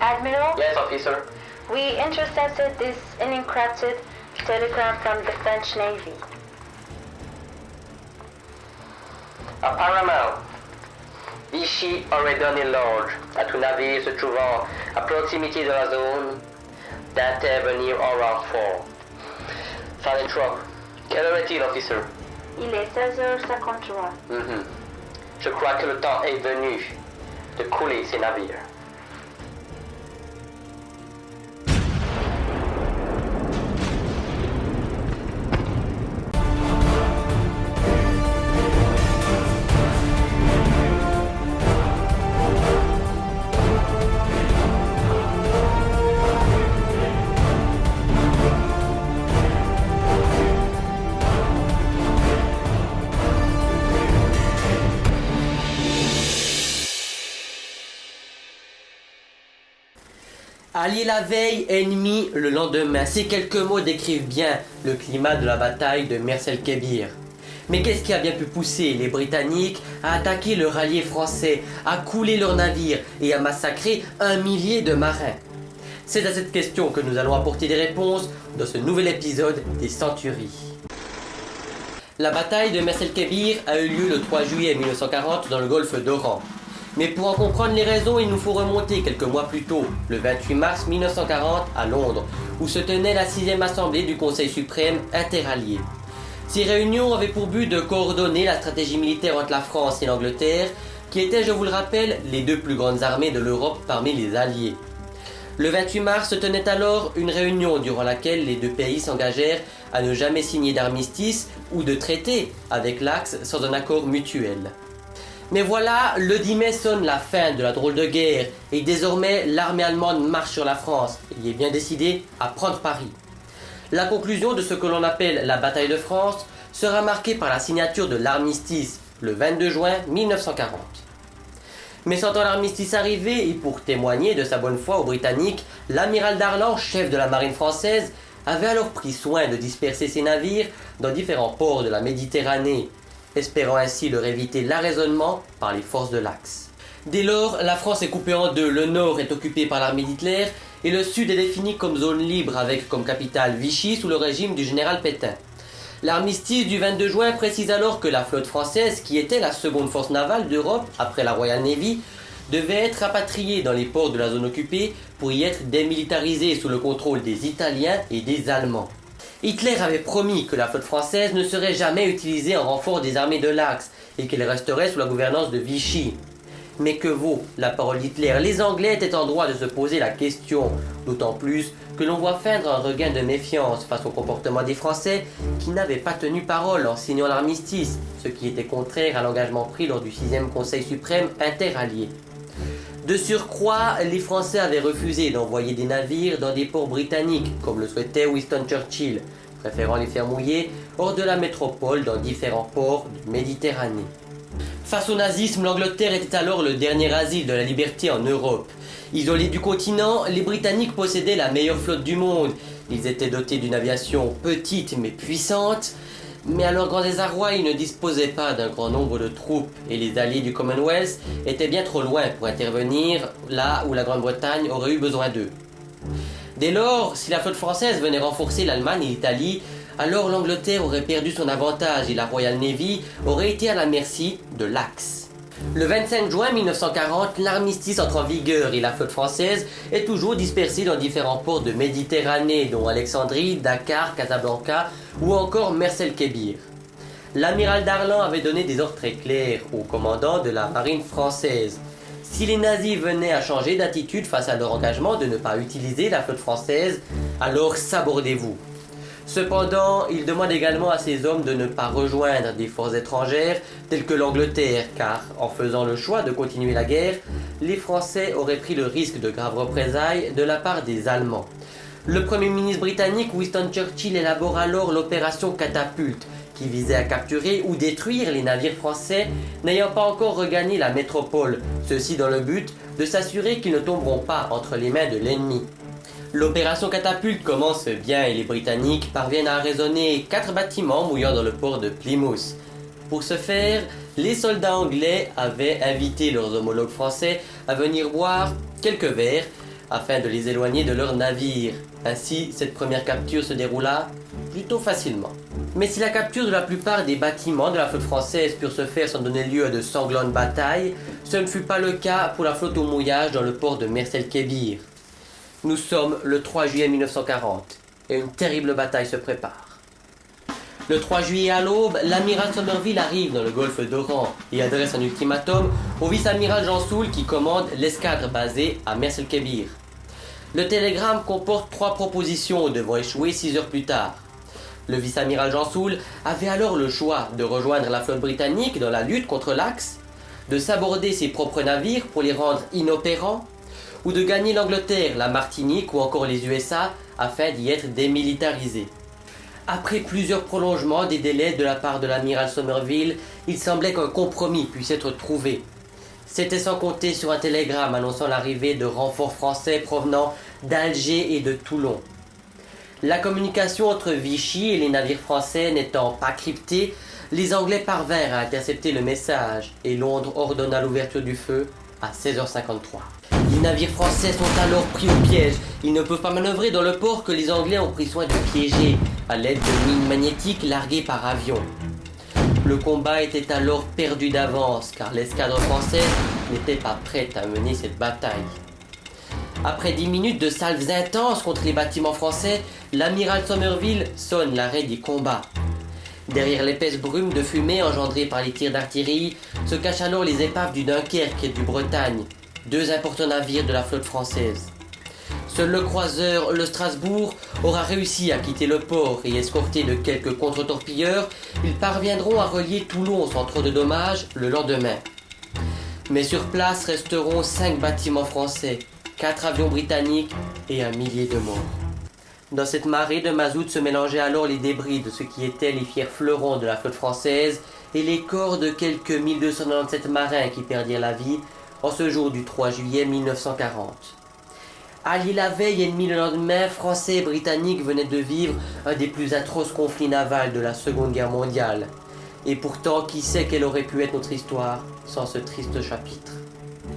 Admiral, Yes, officer. we intercepted this unencrypted telegram from the French Navy. Apparemment, Vichy aurait donné l'ordre à tout navire se trouvant à proximité de la zone d'intervenir en renfort. Ça est trop. Quelle heure est-il, officer Il est 16h53. Mhm. Je crois que le temps est venu de couler ces navires. Allié la veille, ennemi le lendemain. Ces quelques mots décrivent bien le climat de la bataille de Mersel-Kébir. Mais qu'est-ce qui a bien pu pousser les Britanniques à attaquer le rallier français, à couler leurs navires et à massacrer un millier de marins? C'est à cette question que nous allons apporter des réponses dans ce nouvel épisode des Centuries. La bataille de Mersel-Kébir a eu lieu le 3 juillet 1940 dans le golfe d'Oran. Mais pour en comprendre les raisons, il nous faut remonter quelques mois plus tôt, le 28 mars 1940 à Londres, où se tenait la 6e assemblée du Conseil suprême interallié. Ces réunions avaient pour but de coordonner la stratégie militaire entre la France et l'Angleterre, qui étaient, je vous le rappelle, les deux plus grandes armées de l'Europe parmi les alliés. Le 28 mars se tenait alors une réunion durant laquelle les deux pays s'engagèrent à ne jamais signer d'armistice ou de traité avec l'Axe sans un accord mutuel. Mais voilà, le 10 mai sonne la fin de la drôle de guerre et désormais l'armée allemande marche sur la France. Il est bien décidé à prendre Paris. La conclusion de ce que l'on appelle la bataille de France sera marquée par la signature de l'armistice le 22 juin 1940. Mais sentant l'armistice arriver et pour témoigner de sa bonne foi aux Britanniques, l'amiral Darlan, chef de la marine française, avait alors pris soin de disperser ses navires dans différents ports de la Méditerranée, espérant ainsi leur éviter l'arraisonnement par les forces de l'Axe. Dès lors, la France est coupée en deux. Le nord est occupé par l'armée d'Hitler et le sud est défini comme zone libre avec comme capitale Vichy sous le régime du général Pétain. L'armistice du 22 juin précise alors que la flotte française, qui était la seconde force navale d'Europe après la Royal Navy, devait être rapatriée dans les ports de la zone occupée pour y être démilitarisée sous le contrôle des Italiens et des Allemands. Hitler avait promis que la flotte française ne serait jamais utilisée en renfort des armées de l'Axe et qu'elle resterait sous la gouvernance de Vichy. Mais que vaut la parole d'Hitler? Les Anglais étaient en droit de se poser la question, d'autant plus que l'on voit feindre un regain de méfiance face au comportement des Français qui n'avaient pas tenu parole en signant l'armistice, ce qui était contraire à l'engagement pris lors du 6e Conseil suprême interallié. De surcroît, les Français avaient refusé d'envoyer des navires dans des ports britanniques, comme le souhaitait Winston Churchill, préférant les faire mouiller hors de la métropole dans différents ports de Méditerranée. Face au nazisme, l'Angleterre était alors le dernier asile de la liberté en Europe. Isolés du continent, les Britanniques possédaient la meilleure flotte du monde. Ils étaient dotés d'une aviation petite mais puissante, mais à leur grand désarroi, ils ne disposaient pas d'un grand nombre de troupes et les alliés du Commonwealth étaient bien trop loin pour intervenir là où la Grande-Bretagne aurait eu besoin d'eux. Dès lors, si la flotte française venait renforcer l'Allemagne et l'Italie, alors l'Angleterre aurait perdu son avantage et la Royal Navy aurait été à la merci de l'Axe. Le 25 juin 1940, l'armistice entre en vigueur et la flotte française est toujours dispersée dans différents ports de Méditerranée, dont Alexandrie, Dakar, Casablanca ou encore Mersel-Kébir. L'amiral Darlan avait donné des ordres très clairs au commandant de la marine française. Si les nazis venaient à changer d'attitude face à leur engagement de ne pas utiliser la flotte française, alors sabordez-vous. Cependant, il demande également à ses hommes de ne pas rejoindre des forces étrangères telles que l'Angleterre, car en faisant le choix de continuer la guerre, les Français auraient pris le risque de graves représailles de la part des Allemands. Le Premier ministre britannique Winston Churchill élabore alors l'opération Catapulte, qui visait à capturer ou détruire les navires français n'ayant pas encore regagné la métropole, ceci dans le but de s'assurer qu'ils ne tomberont pas entre les mains de l'ennemi. L'opération catapulte commence bien et les Britanniques parviennent à raisonner quatre bâtiments mouillant dans le port de Plymouth. Pour ce faire, les soldats anglais avaient invité leurs homologues français à venir boire quelques verres afin de les éloigner de leurs navires. Ainsi, cette première capture se déroula plutôt facilement. Mais si la capture de la plupart des bâtiments de la flotte française purent se faire sans donner lieu à de sanglantes batailles, ce ne fut pas le cas pour la flotte au mouillage dans le port de Mersel-Kébir. Nous sommes le 3 juillet 1940 et une terrible bataille se prépare. Le 3 juillet à l'aube, l'amiral Somerville arrive dans le golfe d'Oran et adresse un ultimatum au vice-amiral Jean Soul qui commande l'escadre basée à Mersel-Kébir. Le télégramme comporte trois propositions devant échouer six heures plus tard. Le vice-amiral Jean Soul avait alors le choix de rejoindre la flotte britannique dans la lutte contre l'Axe, de s'aborder ses propres navires pour les rendre inopérants, ou de gagner l'Angleterre, la Martinique ou encore les USA afin d'y être démilitarisés. Après plusieurs prolongements des délais de la part de l'amiral Somerville, il semblait qu'un compromis puisse être trouvé. C'était sans compter sur un télégramme annonçant l'arrivée de renforts français provenant d'Alger et de Toulon. La communication entre Vichy et les navires français n'étant pas cryptée, les Anglais parvinrent à intercepter le message et Londres ordonna l'ouverture du feu à 16h53. Navires français sont alors pris au piège. Ils ne peuvent pas manœuvrer dans le port que les Anglais ont pris soin de piéger à l'aide de mines magnétiques larguées par avion. Le combat était alors perdu d'avance car l'escadre française n'était pas prête à mener cette bataille. Après dix minutes de salves intenses contre les bâtiments français, l'amiral Somerville sonne l'arrêt du combat. Derrière l'épaisse brume de fumée engendrée par les tirs d'artillerie, se cachent alors les épaves du Dunkerque et du Bretagne, deux importants navires de la flotte française. Seul le croiseur le Strasbourg aura réussi à quitter le port et escorté de quelques contre-torpilleurs, ils parviendront à relier Toulon sans trop de dommages le lendemain. Mais sur place resteront cinq bâtiments français, quatre avions britanniques et un millier de morts. Dans cette marée de mazout se mélangeaient alors les débris de ce qui étaient les fiers fleurons de la flotte française et les corps de quelques 1297 marins qui perdirent la vie en ce jour du 3 juillet 1940. Alliés la veille, ennemis le lendemain, Français et Britanniques venaient de vivre un des plus atroces conflits navals de la Seconde Guerre mondiale. Et pourtant, qui sait quelle aurait pu être notre histoire sans ce triste chapitre?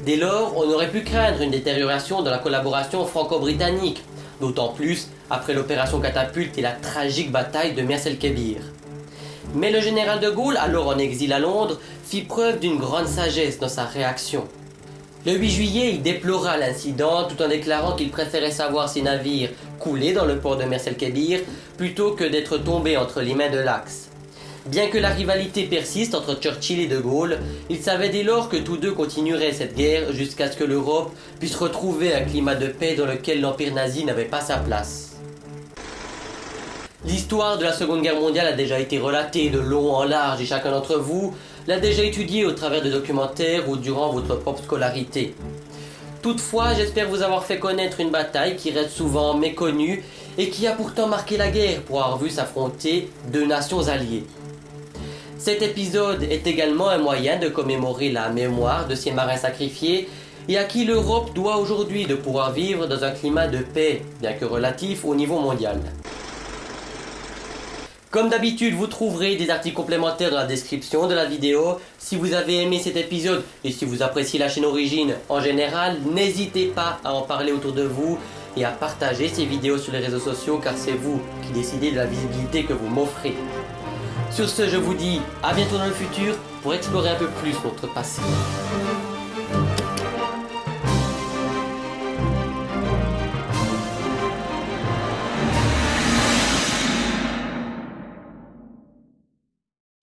Dès lors, on aurait pu craindre une détérioration de la collaboration franco-britannique, d'autant plus après l'opération Catapulte et la tragique bataille de Mersel-Kébir. Mais le général de Gaulle, alors en exil à Londres, fit preuve d'une grande sagesse dans sa réaction. Le 8 juillet, il déplora l'incident tout en déclarant qu'il préférait savoir ses navires couler dans le port de Mersel-Kébir plutôt que d'être tombés entre les mains de l'Axe. Bien que la rivalité persiste entre Churchill et De Gaulle, il savait dès lors que tous deux continueraient cette guerre jusqu'à ce que l'Europe puisse retrouver un climat de paix dans lequel l'Empire nazi n'avait pas sa place. L'histoire de la Seconde Guerre mondiale a déjà été relatée de long en large et chacun d'entre vous l'a déjà étudiée au travers de documentaires ou durant votre propre scolarité. Toutefois, j'espère vous avoir fait connaître une bataille qui reste souvent méconnue et qui a pourtant marqué la guerre pour avoir vu s'affronter deux nations alliées. Cet épisode est également un moyen de commémorer la mémoire de ces marins sacrifiés et à qui l'Europe doit aujourd'hui de pouvoir vivre dans un climat de paix, bien que relatif au niveau mondial. Comme d'habitude, vous trouverez des articles complémentaires dans la description de la vidéo. Si vous avez aimé cet épisode et si vous appréciez la chaîne Origine en général, n'hésitez pas à en parler autour de vous et à partager ces vidéos sur les réseaux sociaux car c'est vous qui décidez de la visibilité que vous m'offrez. Sur ce, je vous dis à bientôt dans le futur pour explorer un peu plus notre passé.